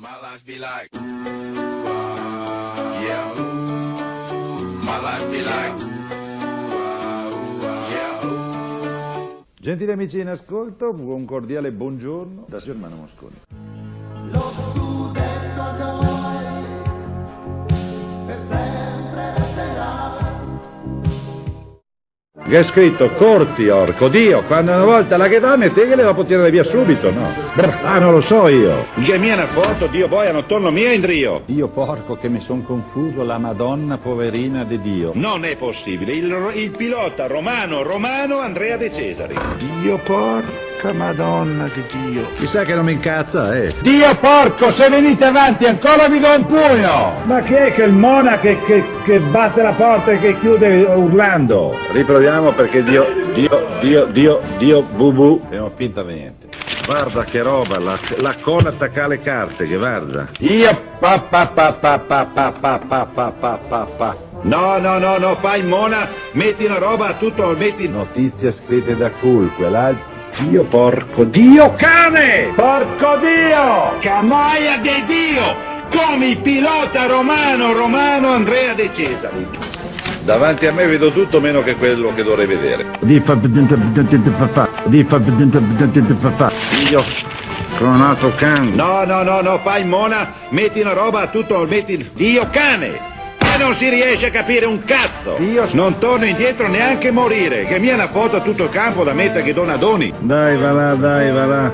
My life be like. Gentili amici in ascolto, un cordiale buongiorno da Germano Mosconi. Che è scritto corti, orco, Dio, quando una volta la che danno te che le va a tirare via subito, no? Ah, non lo so io. Che mia una foto, Dio boia, non torno mia in Dio. Dio porco che mi son confuso, la Madonna poverina di Dio. Non è possibile, il, il pilota romano, romano Andrea De Cesari. Dio porca Madonna di Dio. Chissà che non mi incazza, eh. Dio porco, se venite avanti ancora vi do un pugno! Ma chi è che il mona che, che, che batte la porta e che chiude urlando? Riproviamo perché Dio, Dio, Dio, Dio, Dio, bubu. E non finta niente. Guarda che roba, la, la cola attacca le carte, che guarda. Dio pa pa pa pa pa pa pa pa pa pa pa pa. No, no, no, no, fai mona, metti la roba a tutto, metti... Notizie scritte da culque, là... Dio porco, Dio cane! Porco Dio! Camaia di Dio! Come il pilota romano, romano Andrea De Cesari. Davanti a me vedo tutto meno che quello che dovrei vedere. Dio cronato can. No, no, no, no, fai mona, metti una roba a tutto, metti... Dio cane! Non si riesce a capire un cazzo! Io- Non torno indietro neanche morire, che mia una foto a tutto il campo da mettere che dona doni. Dai, va là, dai, va là.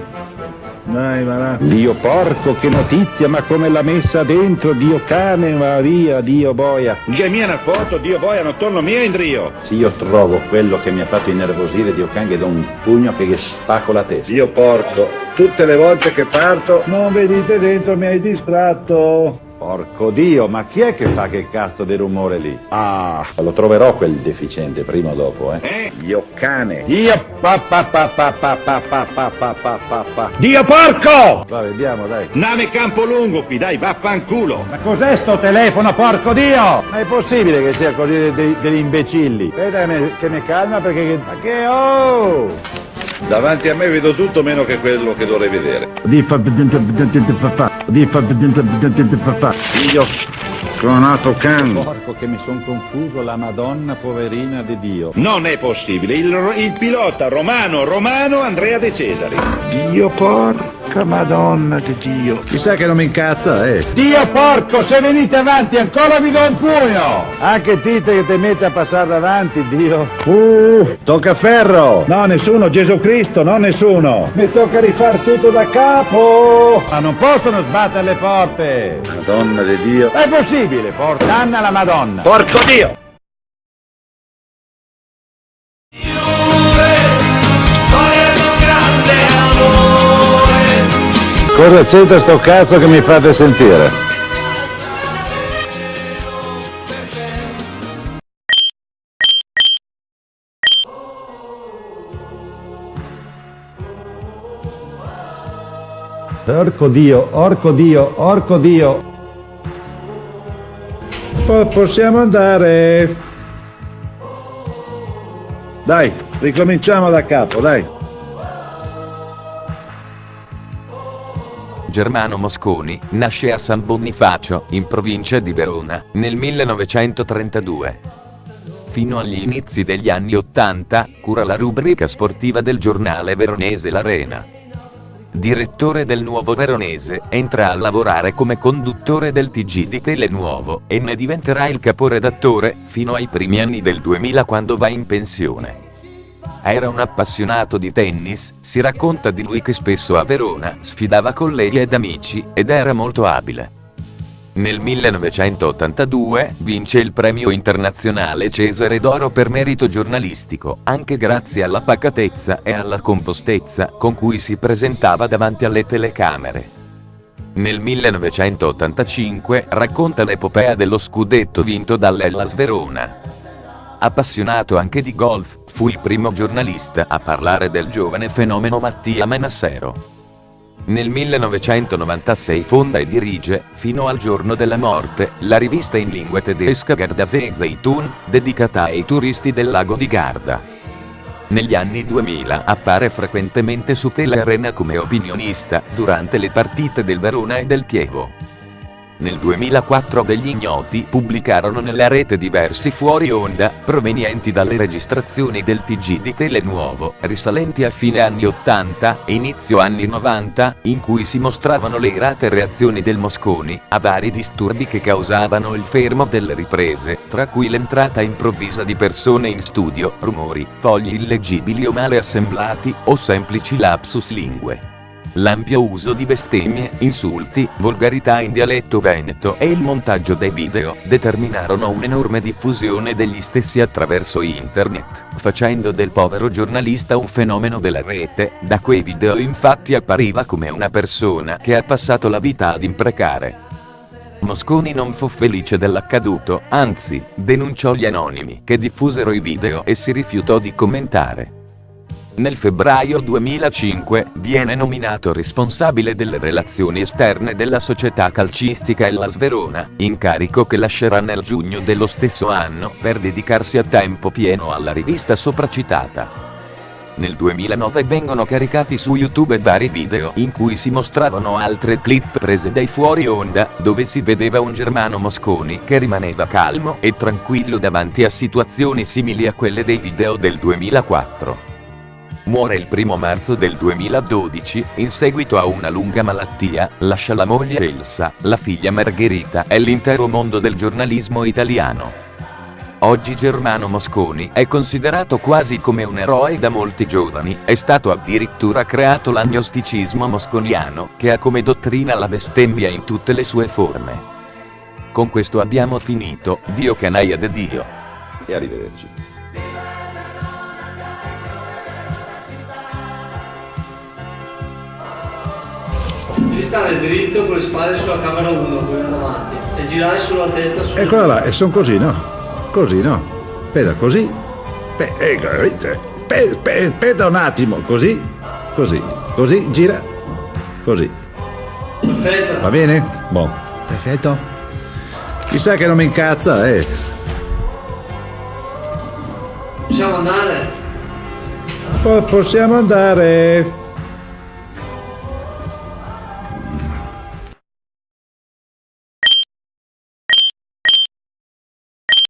Dai, va là. Dio porco, che notizia, ma come l'ha messa dentro, Dio cane, va via, Dio boia. Che mia una foto, Dio boia, non torno mia in Rio. Se io trovo quello che mi ha fatto innervosire, Dio cane, gli do un pugno che gli spacco la testa. Dio porco, tutte le volte che parto non vedete dentro, mi hai distratto. Porco Dio, ma chi è che fa che cazzo di rumore lì? Ah, lo troverò quel deficiente prima o dopo, eh. Eh? Dio cane. Dio pa pa pa pa pa pa pa pa pa pa pa pa. Dio porco! Va, vediamo, dai. Nave Campolungo qui, dai, vaffanculo. Ma cos'è sto telefono, porco Dio? Ma è possibile che sia così de- de- degli imbecilli? Aspetta che mi, che mi calma perché... Ma che oh! Davanti a me vedo tutto meno che quello che dovrei vedere. Di fa di fa Dio cronato can. Porco che mi son confuso, la Madonna poverina di Dio. Non è possibile, il, il pilota romano, romano Andrea De Cesari. Dio porca Madonna di Dio. Chissà che non mi incazza, eh. Dio porco, se venite avanti ancora vi do un pugno! Anche Tite che ti mette a passare davanti, Dio. Uh, tocca ferro. No, nessuno, Gesù Cristo, no, nessuno. Mi tocca rifare tutto da capo. Ma non possono sbattere le porte. Madonna di Dio. È possibile, porca Anna la Madonna. Porco Dio. Cosa c'entra sto cazzo che mi fate sentire? Orco Dio, orco Dio, orco Dio. Po- possiamo andare? Dai, ricominciamo da capo, dai. Germano Mosconi nasce a San Bonifacio, in provincia di Verona, nel 1932. Fino agli inizi degli anni Ottanta, cura la rubrica sportiva del giornale veronese L'Arena. Direttore del Nuovo Veronese, entra a lavorare come conduttore del TG di Telenuovo e ne diventerà il caporedattore, fino ai primi anni del 2000 quando va in pensione. Era un appassionato di tennis, si racconta di lui che spesso a Verona sfidava colleghi ed amici, ed era molto abile. Nel 1982 vince il premio internazionale Cesare d'Oro per merito giornalistico, anche grazie alla pacatezza e alla compostezza con cui si presentava davanti alle telecamere. Nel 1985 racconta l'epopea dello scudetto vinto dall'Ellas Verona. Appassionato anche di golf, fu il primo giornalista a parlare del giovane fenomeno Mattia Manassero. Nel 1996 fonda e dirige, fino al giorno della morte, la rivista in lingua tedesca Gardasee Zeitun, dedicata ai turisti del lago di Garda. Negli anni 2000 appare frequentemente su Telearena come opinionista durante le partite del Verona e del Chievo. Nel 2004 degli ignoti pubblicarono nella rete diversi fuori onda, provenienti dalle registrazioni del TG di Telenuovo, risalenti a fine anni 80 e inizio anni 90, in cui si mostravano le irate reazioni del Mosconi, a vari disturbi che causavano il fermo delle riprese, tra cui l'entrata improvvisa di persone in studio, rumori, fogli illeggibili o male assemblati, o semplici lapsus lingue. L'ampio uso di bestemmie, insulti, volgarità in dialetto veneto e il montaggio dei video determinarono un'enorme diffusione degli stessi attraverso internet, facendo del povero giornalista un fenomeno della rete, da quei video infatti appariva come una persona che ha passato la vita ad imprecare. Mosconi non fu felice dell'accaduto, anzi, denunciò gli anonimi che diffusero i video e si rifiutò di commentare. Nel febbraio 2005 viene nominato responsabile delle relazioni esterne della società calcistica Hellas Verona, incarico che lascerà nel giugno dello stesso anno per dedicarsi a tempo pieno alla rivista sopracitata. Nel 2009 vengono caricati su YouTube vari video in cui si mostravano altre clip prese dai fuori onda, dove si vedeva un Germano Mosconi che rimaneva calmo e tranquillo davanti a situazioni simili a quelle dei video del 2004. Muore il primo marzo del 2012, in seguito a una lunga malattia, lascia la moglie Elsa, la figlia Margherita e l'intero mondo del giornalismo italiano. Oggi Germano Mosconi è considerato quasi come un eroe da molti giovani, è stato addirittura creato l'agnosticismo mosconiano, che ha come dottrina la bestemmia in tutte le sue forme. Con questo abbiamo finito, Dio canaia de Dio. E arrivederci. Devi stare dritto con le spalle sulla camera 1, quella davanti, e girare sulla testa su. Eccola là, e sono così, no? Così, no? Aspetta, così. Pe- ecco, vedete? Pe- pe- Aspetta un attimo, così, così, così, gira, così. Va Perfetto. bene? Buon. Perfetto. Chissà che non mi incazza, eh. Possiamo andare? Po- possiamo andare.